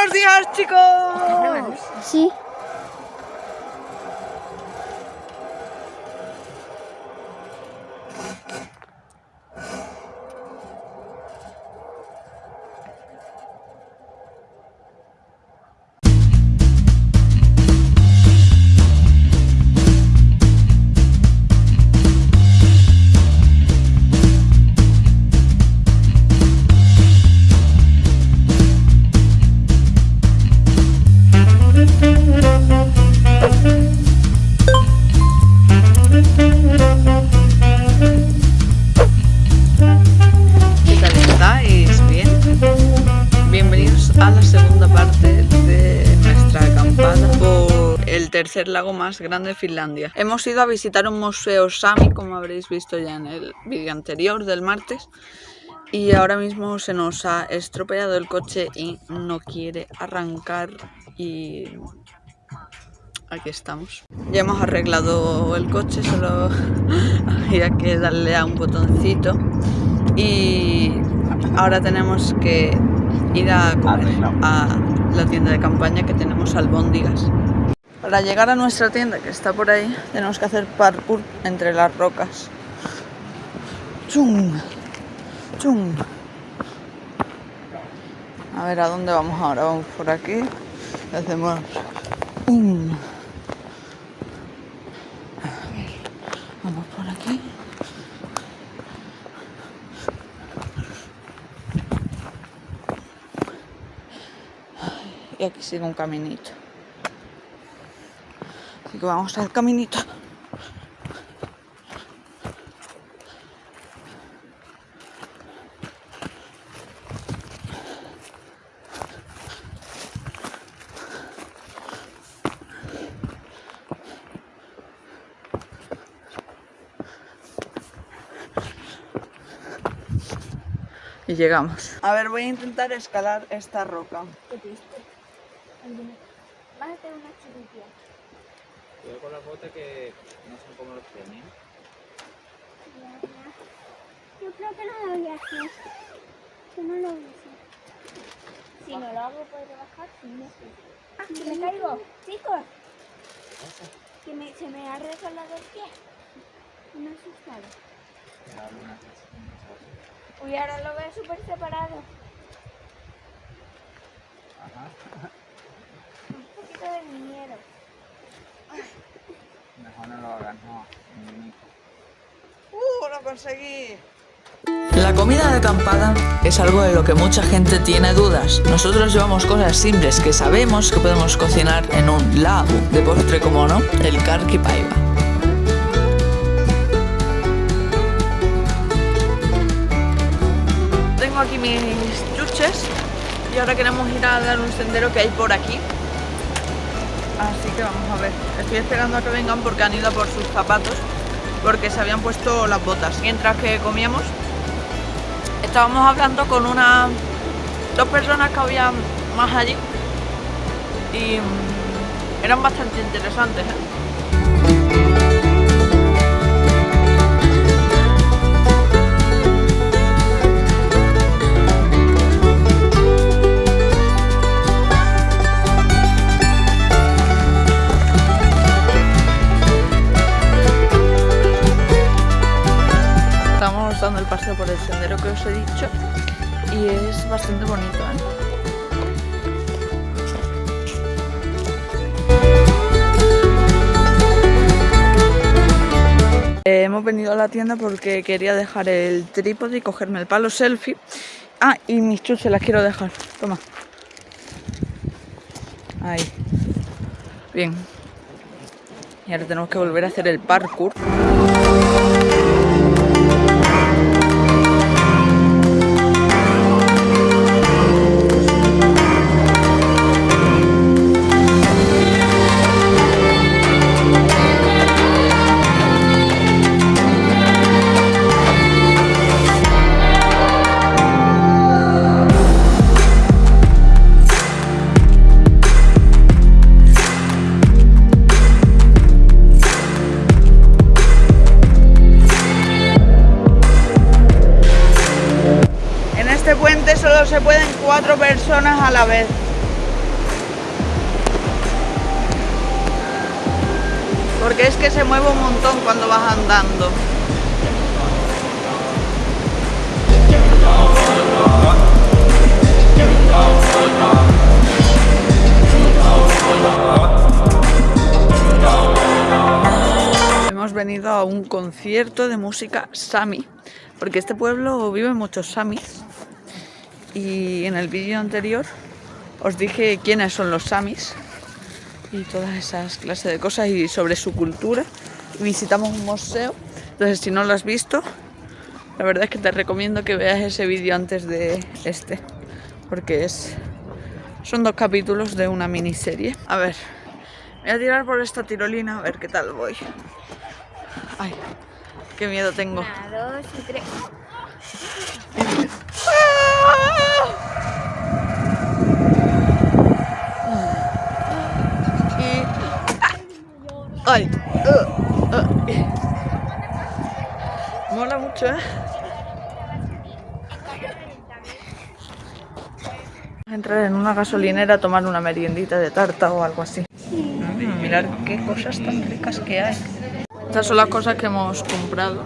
Buenos días, chicos. Sí. Tercer lago más grande de Finlandia. Hemos ido a visitar un museo Sami, como habréis visto ya en el vídeo anterior del martes. Y ahora mismo se nos ha estropeado el coche y no quiere arrancar y aquí estamos. Ya hemos arreglado el coche, solo había que darle a un botoncito y ahora tenemos que ir a comer a la tienda de campaña que tenemos albóndigas. Para llegar a nuestra tienda que está por ahí tenemos que hacer parkour entre las rocas. ¡Chum! ¡Chum! A ver a dónde vamos ahora, vamos por aquí hacemos ¡pum! Vamos por aquí. Y aquí sigue un caminito. Que vamos al caminito. Y llegamos. A ver, voy a intentar escalar esta roca. Qué triste. Vas a tener una. Cuidado con las botas que no son como los tenis. Yo creo que no lo voy a hacer. Yo no lo voy a hacer. Si no lo hago, puedo bajar. Si no, Ah, que me caigo. Chicos, que me, se me ha resbalado el pie. Me he asustado. Uy, ahora lo veo súper separado. Ajá. Un poquito de miedo. Mejor no lo hagas, no. ¡Uh! ¡Lo conseguí! La comida de acampada es algo de lo que mucha gente tiene dudas. Nosotros llevamos cosas simples que sabemos que podemos cocinar en un lago. De postre, como no, el karkipaiva. Tengo aquí mis chuches y ahora queremos ir a dar un sendero que hay por aquí. Así que vamos a ver. Estoy esperando a que vengan porque han ido por sus zapatos porque se habían puesto las botas. Mientras que comíamos, estábamos hablando con una dos personas que había más allí y mm, eran bastante interesantes. ¿eh? Os he dicho y es bastante bonito. ¿eh? Eh, hemos venido a la tienda porque quería dejar el trípode y cogerme el palo selfie. Ah, y mis chuches las quiero dejar. Toma. Ahí. Bien. Y ahora tenemos que volver a hacer el parkour. vez. Porque es que se mueve un montón cuando vas andando. Hemos venido a un concierto de música sami, porque este pueblo vive muchos samis y en el vídeo anterior os dije quiénes son los Samis y todas esas clases de cosas y sobre su cultura. Visitamos un museo, entonces si no lo has visto, la verdad es que te recomiendo que veas ese vídeo antes de este, porque es son dos capítulos de una miniserie. A ver, voy a tirar por esta tirolina a ver qué tal voy. Ay, qué miedo tengo. Una, dos y tres. Ay. uh, uh. Mola mucho, ¿eh? Entrar en una gasolinera a tomar una meriendita de tarta o algo así. Mm, mirar qué cosas tan ricas que hay. Estas son las cosas que hemos comprado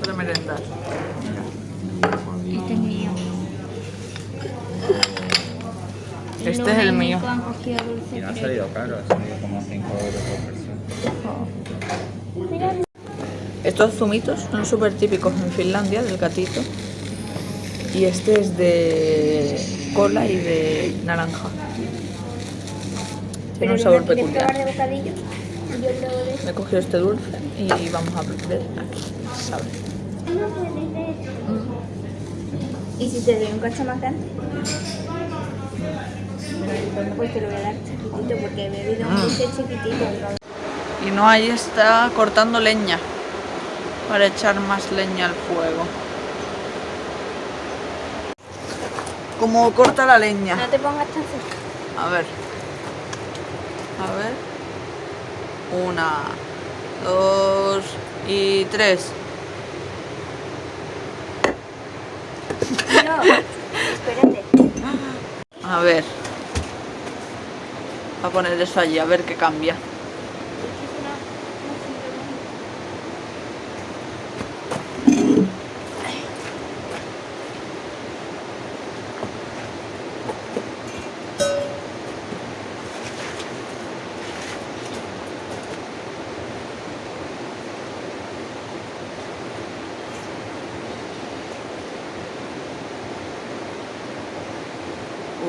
para merendar. Este es mío. Este es el mío. Han Y no ha fresa. salido caro, ha salido como 5 euros por persona. Estos zumitos son súper típicos en Finlandia, del gatito. Y este es de cola y de naranja. Tiene un sabor peculiar. Me he cogido este dulce y vamos a ver aquí. Sabe. ¿Y si te doy un cacho más grande? Bueno, pues te lo voy a dar chiquitito porque he bebido un Mm. dulce chiquitito. Y no ahí está cortando leña para echar más leña al fuego. Como corta la leña. No te pongas tan cerca. A ver. A ver. Una, dos y tres. No, espérate. A ver. A poner eso allí, a ver qué cambia.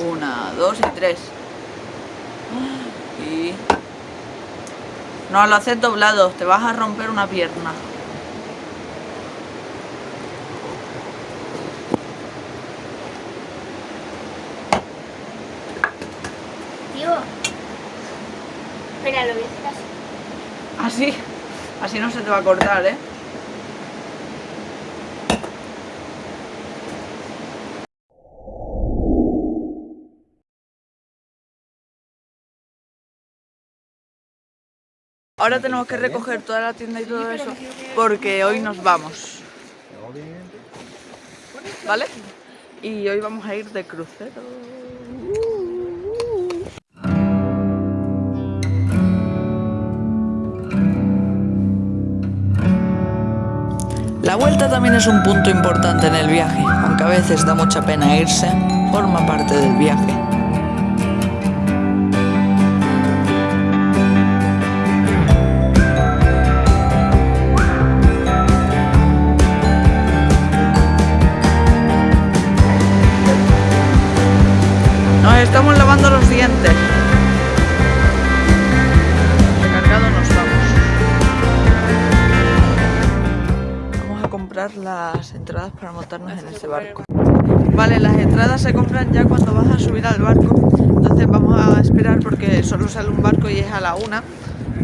Una, dos y tres. Y... No lo haces doblado, te vas a romper una pierna. Tío. Espera, lo voy a hacer así. Así, así no se te va a cortar, ¿eh? Ahora tenemos que recoger toda la tienda y todo eso porque hoy nos vamos, ¿vale? Y hoy vamos a ir de crucero. La vuelta también es un punto importante en el viaje, aunque a veces da mucha pena irse, forma parte del viaje. Estamos lavando los dientes. Recargado nos vamos. Vamos a comprar las entradas para montarnos en ese barco. Vale, las entradas se compran ya cuando vas a subir al barco. Entonces vamos a esperar porque solo sale un barco y es a la una.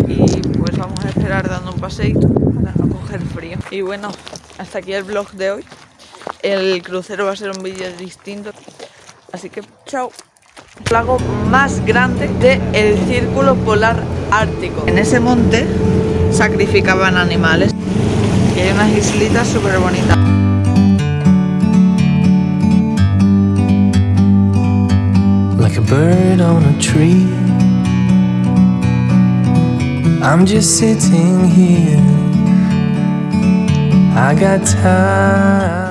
Y pues vamos a esperar dando un paseíto para no coger frío. Y bueno, hasta aquí el vlog de hoy. El crucero va a ser un vídeo distinto. Así que chao. El lago más grande del círculo polar ártico. En ese monte sacrificaban animales. Y hay unas islitas súper bonitas. like a bird on a tree. I'm just sitting here. I got time.